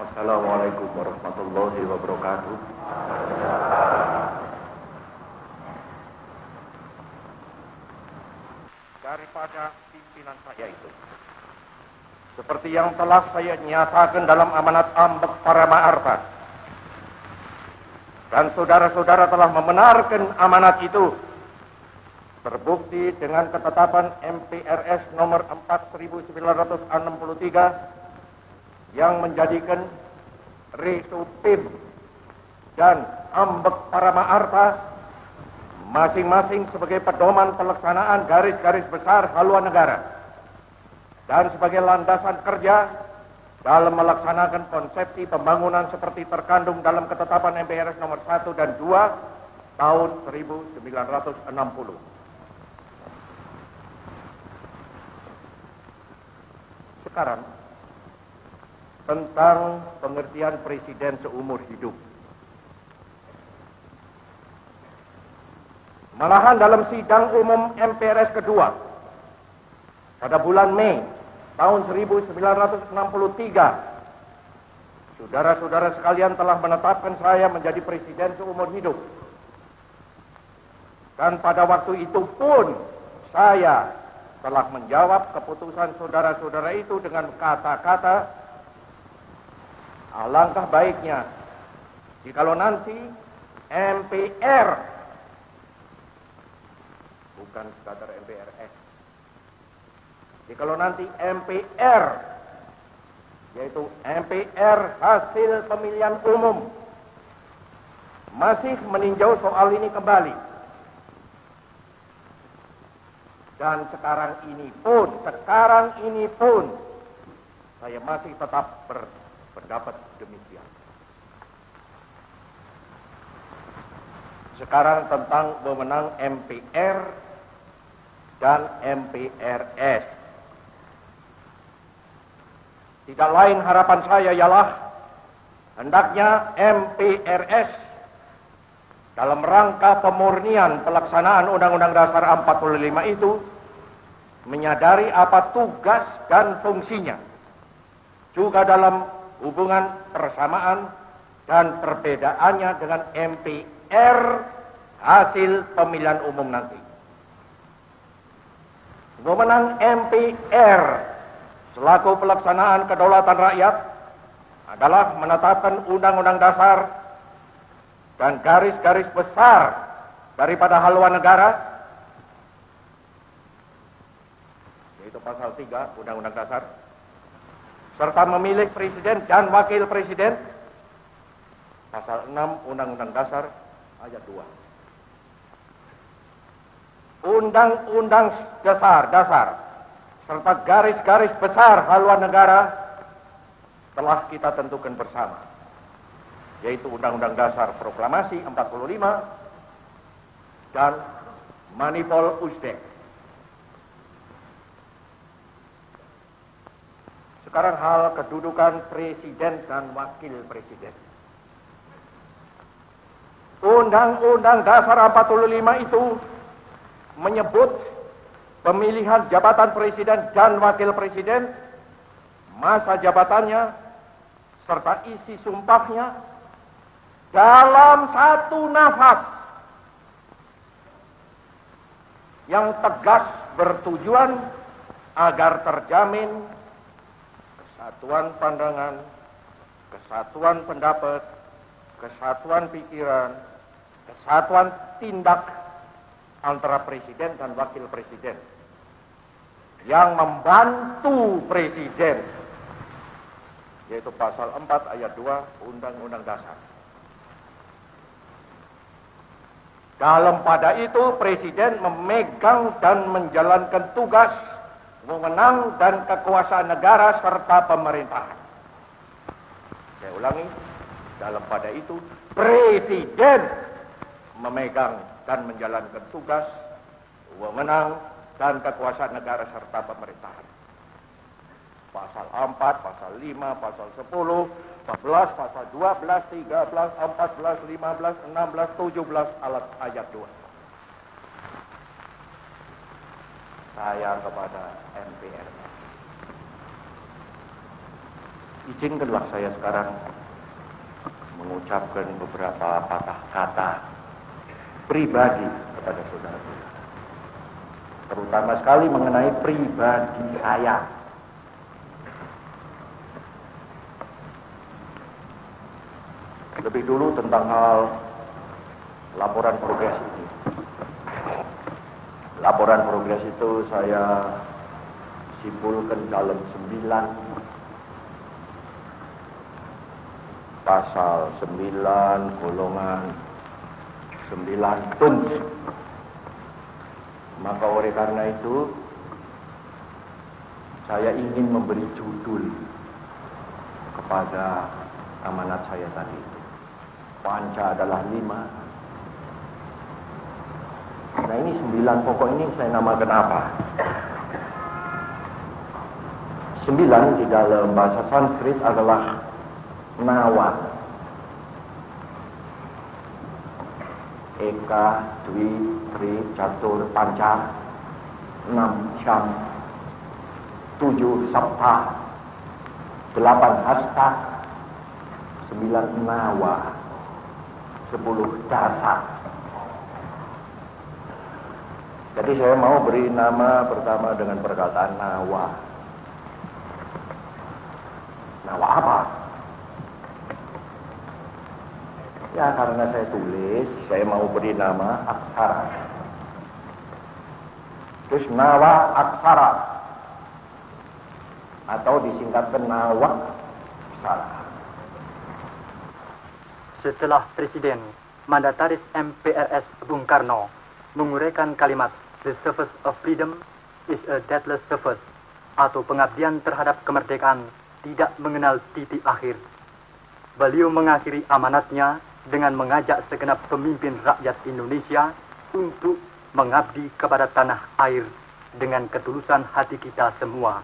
Assalamualaikum warahmatullahi wabarakatuh. Daripada pimpinan saya itu. Seperti yang telah saya nyatakan dalam amanat ambek para ma'arfa. Dan saudara-saudara telah membenarkan amanat itu. Terbukti dengan ketetapan MPRS nomor 4963 yang menjadikan Tim dan Ambek para Ma'arta masing-masing sebagai pedoman pelaksanaan garis-garis besar haluan negara dan sebagai landasan kerja dalam melaksanakan konsepsi pembangunan seperti terkandung dalam ketetapan MPRS nomor 1 dan 2 tahun 1960. Sekarang tentang pengertian presiden seumur hidup. Malahan dalam sidang umum MPRS kedua pada bulan Mei tahun 1963, saudara-saudara sekalian telah menetapkan saya menjadi presiden seumur hidup. Dan pada waktu itu pun saya telah menjawab keputusan saudara-saudara itu dengan kata-kata alangkah baiknya. Jikalau nanti MPR bukan sekadar MPRS jikalau nanti MPR yaitu MPR hasil pemilihan umum masih meninjau soal ini kembali. Dan sekarang ini pun, sekarang ini pun, saya masih tetap berpendapat demikian. Sekarang tentang wewenang MPR dan MPRS. Tidak lain harapan saya ialah hendaknya MPRS dalam rangka pemurnian pelaksanaan Undang-Undang Dasar 45 itu menyadari apa tugas dan fungsinya. Juga dalam hubungan persamaan dan perbedaannya dengan MPR hasil pemilihan umum nanti. Wewenang MPR selaku pelaksanaan kedaulatan rakyat adalah menetapkan Undang-Undang Dasar dan garis-garis besar daripada haluan negara yaitu pasal 3 Undang-Undang Dasar serta memilih presiden dan wakil presiden pasal 6 Undang-Undang Dasar ayat 2 Undang-Undang Dasar Dasar serta garis-garis besar haluan negara telah kita tentukan bersama yaitu Undang-Undang Dasar Proklamasi 45 dan Manipol Uzbek. Sekarang hal kedudukan presiden dan wakil presiden. Undang-Undang Dasar 45 itu menyebut pemilihan jabatan presiden dan wakil presiden, masa jabatannya, serta isi sumpahnya dalam satu nafas yang tegas bertujuan agar terjamin kesatuan pandangan, kesatuan pendapat, kesatuan pikiran, kesatuan tindak antara presiden dan wakil presiden yang membantu presiden yaitu pasal 4 ayat 2 Undang-Undang Dasar. Dalam pada itu presiden memegang dan menjalankan tugas wewenang dan kekuasaan negara serta pemerintahan. Saya ulangi, dalam pada itu presiden memegang dan menjalankan tugas wewenang dan kekuasaan negara serta pemerintahan. Pasal 4, pasal 5, pasal 10, 14, pasal 12, 13, 14, 15, 16, 17 alat ayat 2. Saya kepada MPR. Izinkanlah saya sekarang mengucapkan beberapa patah kata pribadi kepada saudara-saudara. Terutama sekali mengenai pribadi saya. Lebih dulu tentang hal laporan progres ini. Laporan progres itu saya simpulkan dalam sembilan pasal sembilan golongan sembilan tuns. Maka oleh karena itu saya ingin memberi judul kepada amanat saya tadi itu. Panca adalah lima. Nah ini sembilan pokok ini saya namakan apa? Sembilan di dalam bahasa Sanskrit adalah nawa. Eka, Dwi, Tri, Catur, Panca, enam, Syam, tujuh, Sabta, delapan, Hasta, sembilan, Nawa, sepuluh, Dasa. Jadi saya mau beri nama pertama dengan perkataan Nawa. Nawa apa? Ya karena saya tulis, saya mau beri nama aksara. Terus nawa aksara. Atau disingkatkan nawa aksara. Setelah Presiden Mandataris MPRS Bung Karno menguraikan kalimat The service of freedom is a deathless service atau pengabdian terhadap kemerdekaan tidak mengenal titik akhir. Beliau mengakhiri amanatnya dengan mengajak segenap pemimpin rakyat Indonesia untuk mengabdi kepada tanah air dengan ketulusan hati kita semua.